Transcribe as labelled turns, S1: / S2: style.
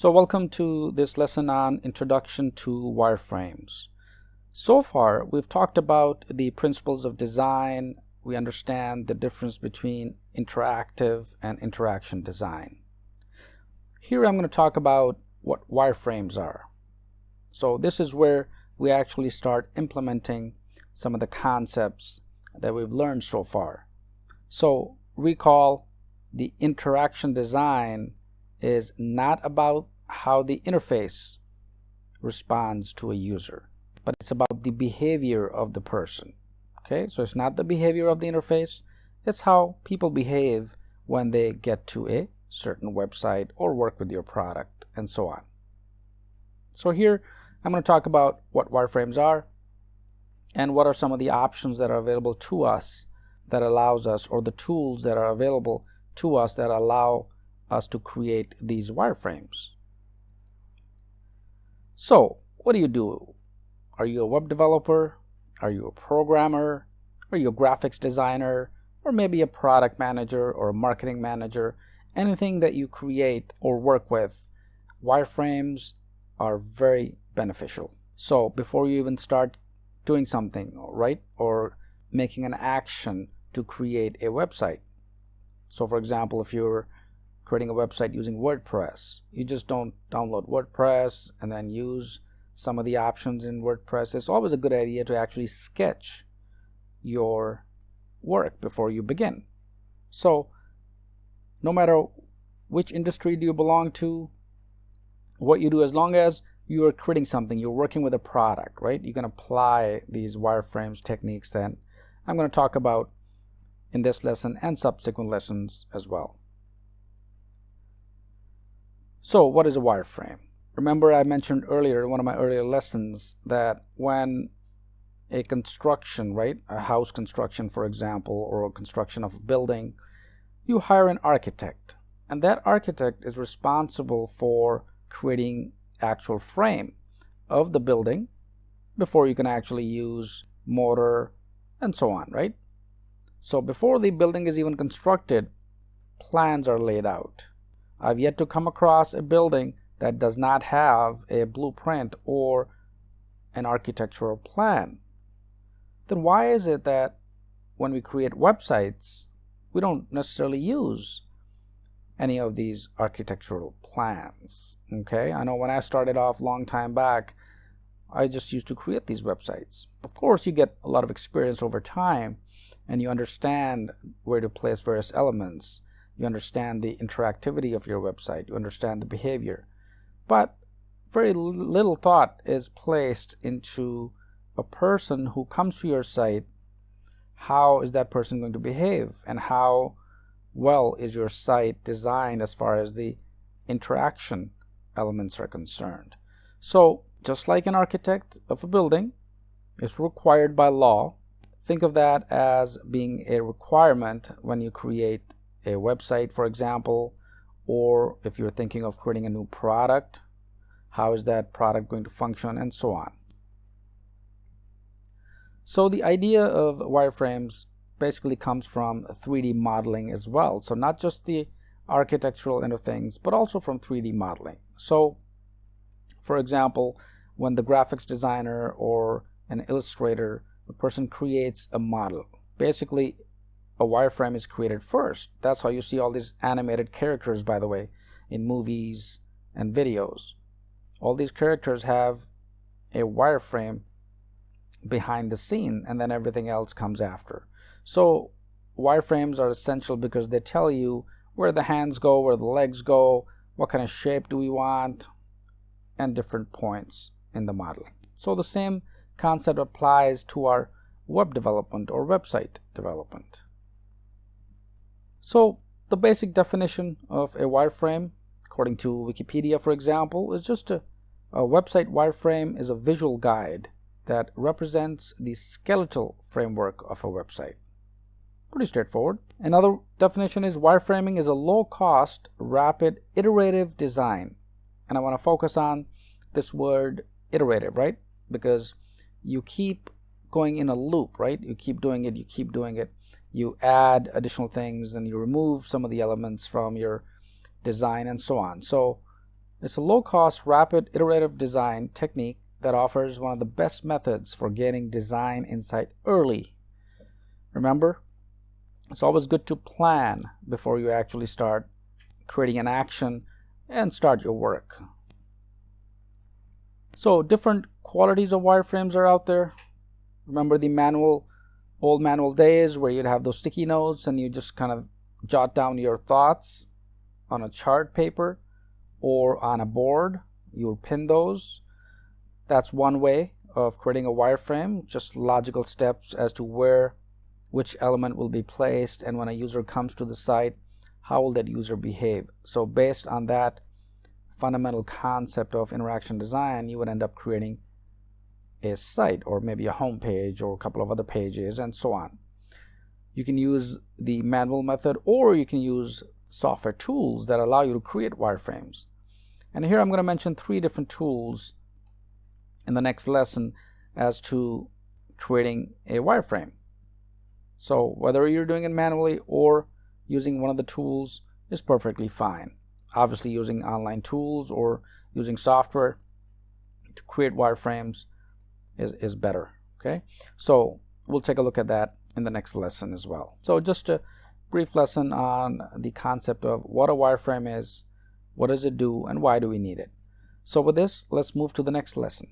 S1: So welcome to this lesson on Introduction to Wireframes. So far we've talked about the principles of design. We understand the difference between interactive and interaction design. Here I'm going to talk about what wireframes are. So this is where we actually start implementing some of the concepts that we've learned so far. So recall the interaction design is not about how the interface responds to a user, but it's about the behavior of the person. Okay, so it's not the behavior of the interface, it's how people behave when they get to a certain website or work with your product and so on. So here I'm going to talk about what wireframes are and what are some of the options that are available to us that allows us or the tools that are available to us that allow us to create these wireframes. So what do you do? Are you a web developer? Are you a programmer? Are you a graphics designer? Or maybe a product manager or a marketing manager? Anything that you create or work with, wireframes are very beneficial. So before you even start doing something, right, or making an action to create a website. So for example, if you're creating a website using WordPress. You just don't download WordPress and then use some of the options in WordPress. It's always a good idea to actually sketch your work before you begin. So no matter which industry do you belong to, what you do as long as you are creating something, you're working with a product, right? You can apply these wireframes techniques that I'm going to talk about in this lesson and subsequent lessons as well. So what is a wireframe? Remember I mentioned earlier in one of my earlier lessons that when a construction, right, a house construction for example, or a construction of a building, you hire an architect. And that architect is responsible for creating actual frame of the building before you can actually use mortar and so on, right? So before the building is even constructed, plans are laid out. I've yet to come across a building that does not have a blueprint or an architectural plan. Then why is it that when we create websites, we don't necessarily use any of these architectural plans? Okay, I know when I started off a long time back, I just used to create these websites. Of course, you get a lot of experience over time and you understand where to place various elements you understand the interactivity of your website, you understand the behavior. But very little thought is placed into a person who comes to your site. How is that person going to behave? And how well is your site designed as far as the interaction elements are concerned? So just like an architect of a building is required by law, think of that as being a requirement when you create a website, for example, or if you're thinking of creating a new product, how is that product going to function, and so on. So the idea of wireframes basically comes from 3D modeling as well. So not just the architectural end of things, but also from 3D modeling. So for example, when the graphics designer or an illustrator, a person creates a model, basically a wireframe is created first. That's how you see all these animated characters, by the way, in movies and videos. All these characters have a wireframe behind the scene, and then everything else comes after. So wireframes are essential because they tell you where the hands go, where the legs go, what kind of shape do we want, and different points in the model. So the same concept applies to our web development or website development. So the basic definition of a wireframe, according to Wikipedia for example, is just a, a website wireframe is a visual guide that represents the skeletal framework of a website. Pretty straightforward. Another definition is wireframing is a low-cost, rapid, iterative design. And I want to focus on this word iterative, right? Because you keep going in a loop, right? You keep doing it, you keep doing it you add additional things and you remove some of the elements from your design and so on. So It's a low-cost, rapid, iterative design technique that offers one of the best methods for getting design insight early. Remember, it's always good to plan before you actually start creating an action and start your work. So different qualities of wireframes are out there. Remember the manual, old manual days where you'd have those sticky notes and you just kind of jot down your thoughts on a chart paper or on a board. You would pin those. That's one way of creating a wireframe, just logical steps as to where which element will be placed and when a user comes to the site, how will that user behave. So based on that fundamental concept of interaction design, you would end up creating a site or maybe a home page or a couple of other pages and so on. You can use the manual method or you can use software tools that allow you to create wireframes. And here I'm going to mention three different tools in the next lesson as to creating a wireframe. So whether you're doing it manually or using one of the tools is perfectly fine. Obviously using online tools or using software to create wireframes is, is better. Okay, so we'll take a look at that in the next lesson as well. So just a brief lesson on the concept of what a wireframe is, what does it do, and why do we need it. So with this, let's move to the next lesson.